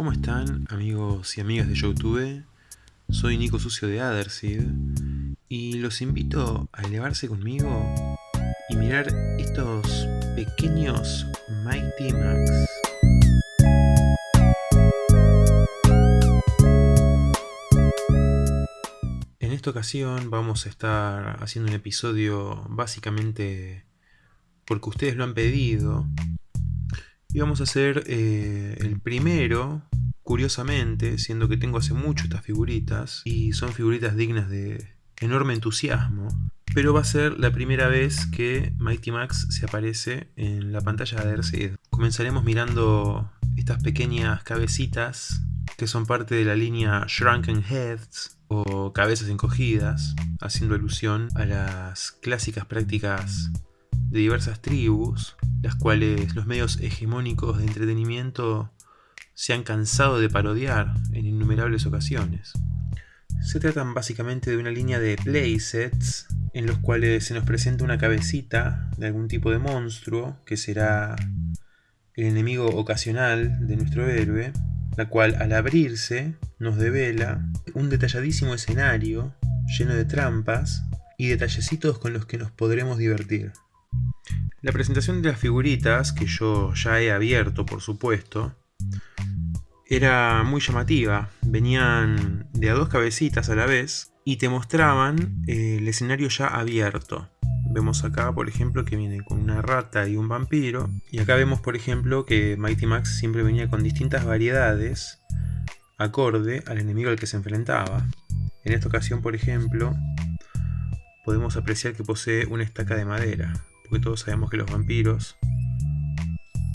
¿Cómo están amigos y amigas de Youtube? Soy Nico Sucio de Adderseed y los invito a elevarse conmigo y mirar estos pequeños Mighty Max. En esta ocasión vamos a estar haciendo un episodio básicamente porque ustedes lo han pedido y vamos a hacer eh, el primero, curiosamente, siendo que tengo hace mucho estas figuritas, y son figuritas dignas de enorme entusiasmo, pero va a ser la primera vez que Mighty Max se aparece en la pantalla de Airseed. Comenzaremos mirando estas pequeñas cabecitas que son parte de la línea Shrunken Heads o cabezas encogidas, haciendo alusión a las clásicas prácticas de diversas tribus, las cuales los medios hegemónicos de entretenimiento se han cansado de parodiar en innumerables ocasiones. Se tratan básicamente de una línea de playsets en los cuales se nos presenta una cabecita de algún tipo de monstruo que será el enemigo ocasional de nuestro héroe, la cual al abrirse nos devela un detalladísimo escenario lleno de trampas y detallecitos con los que nos podremos divertir. La presentación de las figuritas, que yo ya he abierto por supuesto, era muy llamativa. Venían de a dos cabecitas a la vez y te mostraban eh, el escenario ya abierto. Vemos acá, por ejemplo, que viene con una rata y un vampiro. Y acá vemos, por ejemplo, que Mighty Max siempre venía con distintas variedades acorde al enemigo al que se enfrentaba. En esta ocasión, por ejemplo, podemos apreciar que posee una estaca de madera porque todos sabemos que los vampiros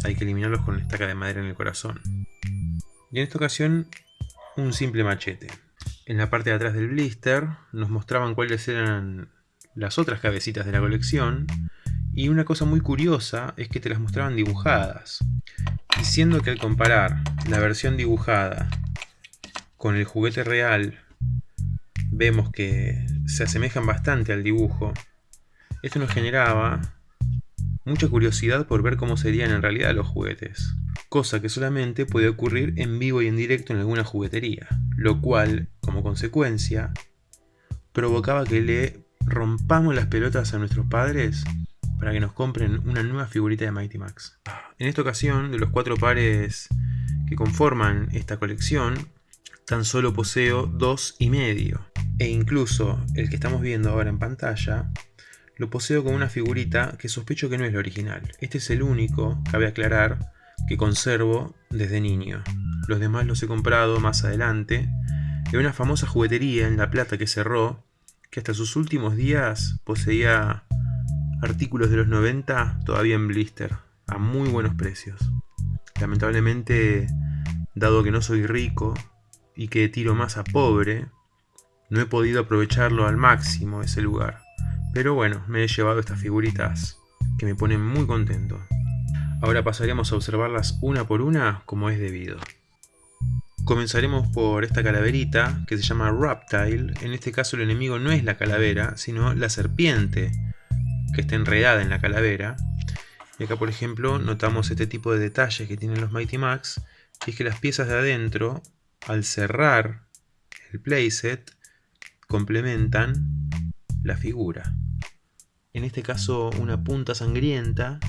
hay que eliminarlos con una estaca de madera en el corazón. Y en esta ocasión, un simple machete. En la parte de atrás del blister nos mostraban cuáles eran las otras cabecitas de la colección, y una cosa muy curiosa es que te las mostraban dibujadas. Diciendo que al comparar la versión dibujada con el juguete real, vemos que se asemejan bastante al dibujo, esto nos generaba mucha curiosidad por ver cómo serían en realidad los juguetes, cosa que solamente puede ocurrir en vivo y en directo en alguna juguetería, lo cual, como consecuencia, provocaba que le rompamos las pelotas a nuestros padres para que nos compren una nueva figurita de Mighty Max. En esta ocasión, de los cuatro pares que conforman esta colección, tan solo poseo dos y medio, e incluso el que estamos viendo ahora en pantalla lo poseo con una figurita que sospecho que no es la original. Este es el único, cabe aclarar, que conservo desde niño. Los demás los he comprado más adelante de una famosa juguetería en La Plata que cerró, que hasta sus últimos días poseía artículos de los 90 todavía en blister, a muy buenos precios. Lamentablemente, dado que no soy rico y que tiro más a pobre, no he podido aprovecharlo al máximo ese lugar. Pero bueno, me he llevado estas figuritas que me ponen muy contento. Ahora pasaremos a observarlas una por una como es debido. Comenzaremos por esta calaverita que se llama Raptile. En este caso el enemigo no es la calavera, sino la serpiente que está enredada en la calavera. Y acá por ejemplo notamos este tipo de detalles que tienen los Mighty Max, que es que las piezas de adentro, al cerrar el playset, complementan la figura en este caso una punta sangrienta,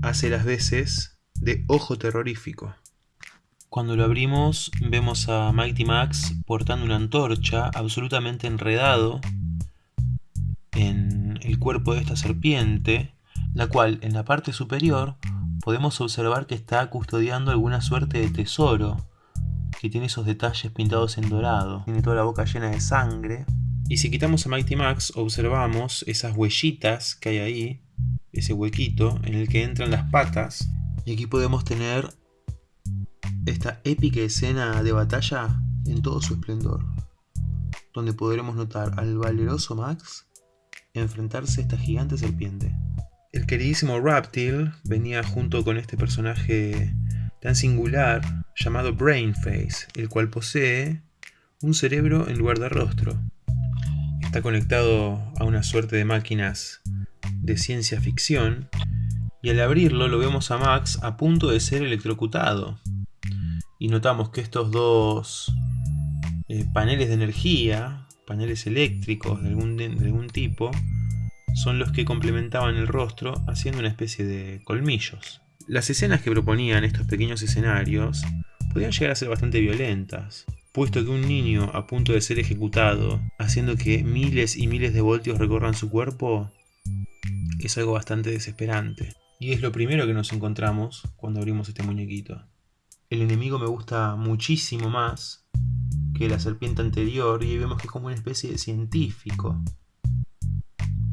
hace las veces de ojo terrorífico. Cuando lo abrimos vemos a Mighty Max portando una antorcha absolutamente enredado en el cuerpo de esta serpiente, la cual en la parte superior podemos observar que está custodiando alguna suerte de tesoro, que tiene esos detalles pintados en dorado. Tiene toda la boca llena de sangre y si quitamos a Mighty Max, observamos esas huellitas que hay ahí, ese huequito en el que entran las patas. Y aquí podemos tener esta épica escena de batalla en todo su esplendor, donde podremos notar al valeroso Max enfrentarse a esta gigante serpiente. El queridísimo Raptil venía junto con este personaje tan singular llamado Brainface, el cual posee un cerebro en lugar de rostro conectado a una suerte de máquinas de ciencia ficción y al abrirlo lo vemos a Max a punto de ser electrocutado. y notamos que estos dos eh, paneles de energía, paneles eléctricos de algún, de algún tipo, son los que complementaban el rostro haciendo una especie de colmillos. Las escenas que proponían estos pequeños escenarios podían llegar a ser bastante violentas, puesto que un niño a punto de ser ejecutado, haciendo que miles y miles de voltios recorran su cuerpo, es algo bastante desesperante. Y es lo primero que nos encontramos cuando abrimos este muñequito. El enemigo me gusta muchísimo más que la serpiente anterior y vemos que es como una especie de científico.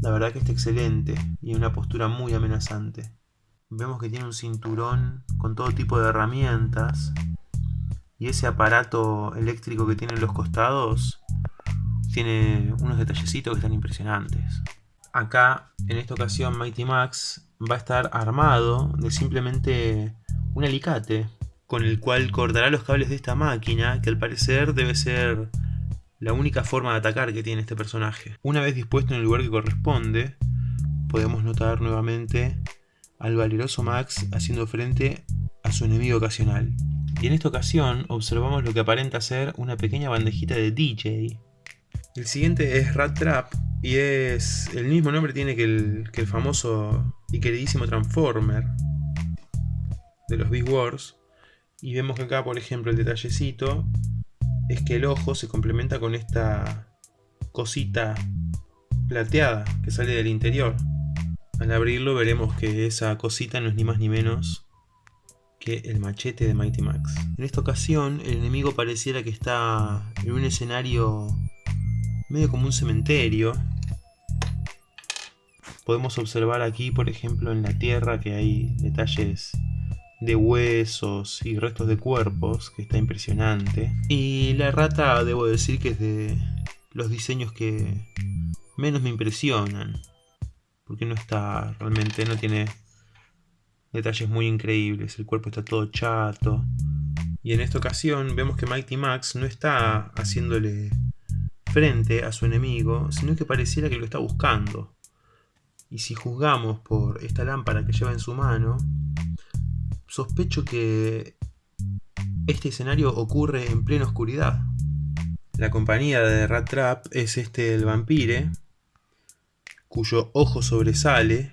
La verdad que está excelente y una postura muy amenazante. Vemos que tiene un cinturón con todo tipo de herramientas y ese aparato eléctrico que tiene en los costados tiene unos detallecitos que están impresionantes. Acá, en esta ocasión, Mighty Max va a estar armado de simplemente un alicate con el cual cortará los cables de esta máquina, que al parecer debe ser la única forma de atacar que tiene este personaje. Una vez dispuesto en el lugar que corresponde, podemos notar nuevamente al valeroso Max haciendo frente a su enemigo ocasional. Y en esta ocasión observamos lo que aparenta ser una pequeña bandejita de DJ. El siguiente es Rat Trap, y es el mismo nombre tiene que el, que el famoso y queridísimo Transformer de los Big Wars. Y vemos que acá, por ejemplo, el detallecito es que el ojo se complementa con esta cosita plateada que sale del interior. Al abrirlo veremos que esa cosita no es ni más ni menos que el machete de Mighty Max. En esta ocasión el enemigo pareciera que está en un escenario medio como un cementerio Podemos observar aquí, por ejemplo, en la tierra que hay detalles de huesos y restos de cuerpos, que está impresionante. Y la rata, debo decir que es de los diseños que menos me impresionan. Porque no está, realmente no tiene detalles muy increíbles. El cuerpo está todo chato. Y en esta ocasión vemos que Mighty Max no está haciéndole frente a su enemigo, sino que pareciera que lo está buscando. Y si juzgamos por esta lámpara que lleva en su mano, sospecho que este escenario ocurre en plena oscuridad. La compañía de Rat Trap es este el vampire, cuyo ojo sobresale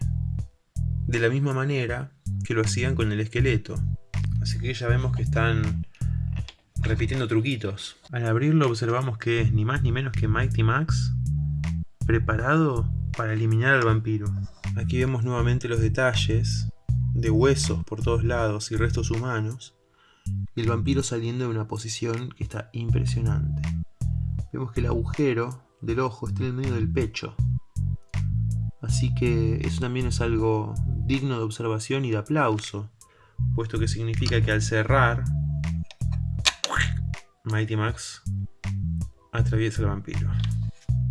de la misma manera que lo hacían con el esqueleto. Así que ya vemos que están repitiendo truquitos. Al abrirlo observamos que es ni más ni menos que Mighty Max preparado para eliminar al vampiro. Aquí vemos nuevamente los detalles de huesos por todos lados y restos humanos y el vampiro saliendo de una posición que está impresionante. Vemos que el agujero del ojo está en el medio del pecho. Así que eso también es algo digno de observación y de aplauso, puesto que significa que al cerrar, Mighty Max atraviesa el vampiro.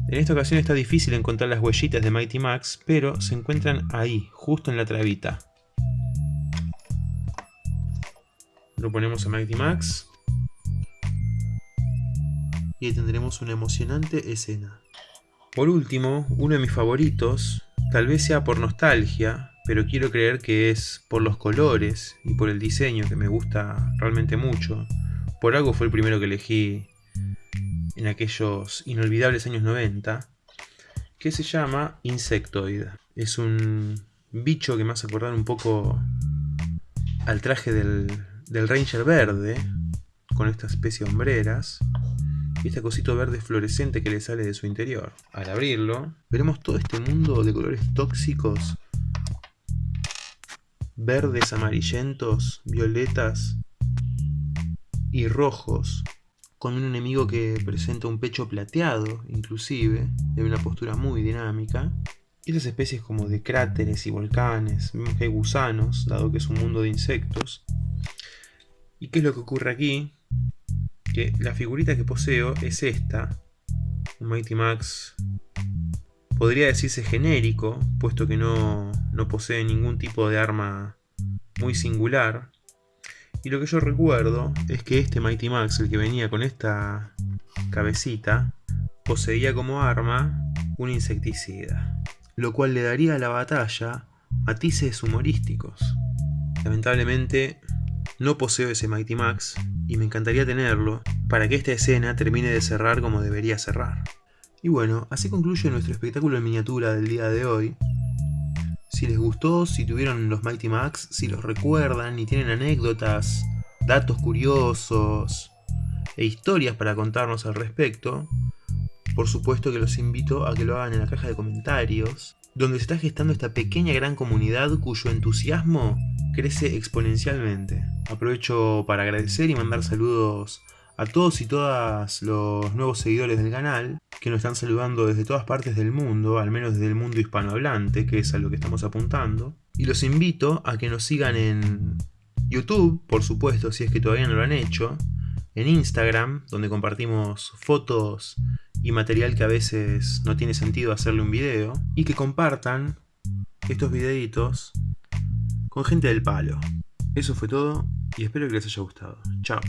En esta ocasión está difícil encontrar las huellitas de Mighty Max, pero se encuentran ahí, justo en la trabita. Lo ponemos a Mighty Max. Y ahí tendremos una emocionante escena. Por último, uno de mis favoritos, tal vez sea por nostalgia, pero quiero creer que es por los colores y por el diseño que me gusta realmente mucho. Por algo fue el primero que elegí en aquellos inolvidables años 90, que se llama Insectoid. Es un bicho que me hace acordar un poco al traje del, Ranger verde, con esta especie de hombreras, y este cosito verde fluorescente que le sale de su interior. Al abrirlo, veremos todo este mundo de colores tóxicos, verdes, amarillentos, violetas y rojos, con un enemigo que presenta un pecho plateado, inclusive, en una postura muy dinámica. Y esas especies como de cráteres y volcanes, vemos que hay gusanos, dado que es un mundo de insectos. ¿Y qué es lo que ocurre aquí? Que la figurita que poseo es esta, un Mighty Max podría decirse genérico, puesto que no, no posee ningún tipo de arma muy singular, y lo que yo recuerdo es que este Mighty Max, el que venía con esta cabecita, poseía como arma un insecticida, lo cual le daría a la batalla matices humorísticos. Lamentablemente no poseo ese Mighty Max, y me encantaría tenerlo para que esta escena termine de cerrar como debería cerrar. Y bueno, así concluye nuestro espectáculo en miniatura del día de hoy. Si les gustó, si tuvieron los Mighty Max, si los recuerdan y tienen anécdotas, datos curiosos e historias para contarnos al respecto, por supuesto que los invito a que lo hagan en la caja de comentarios, donde se está gestando esta pequeña gran comunidad cuyo entusiasmo crece exponencialmente. Aprovecho para agradecer y mandar saludos a todos y todas los nuevos seguidores del canal, que nos están saludando desde todas partes del mundo, al menos desde el mundo hispanohablante, que es a lo que estamos apuntando. Y los invito a que nos sigan en YouTube, por supuesto, si es que todavía no lo han hecho, en Instagram, donde compartimos fotos y material que a veces no tiene sentido hacerle un video, y que compartan estos videitos con gente del palo. Eso fue todo y espero que les haya gustado. Chao.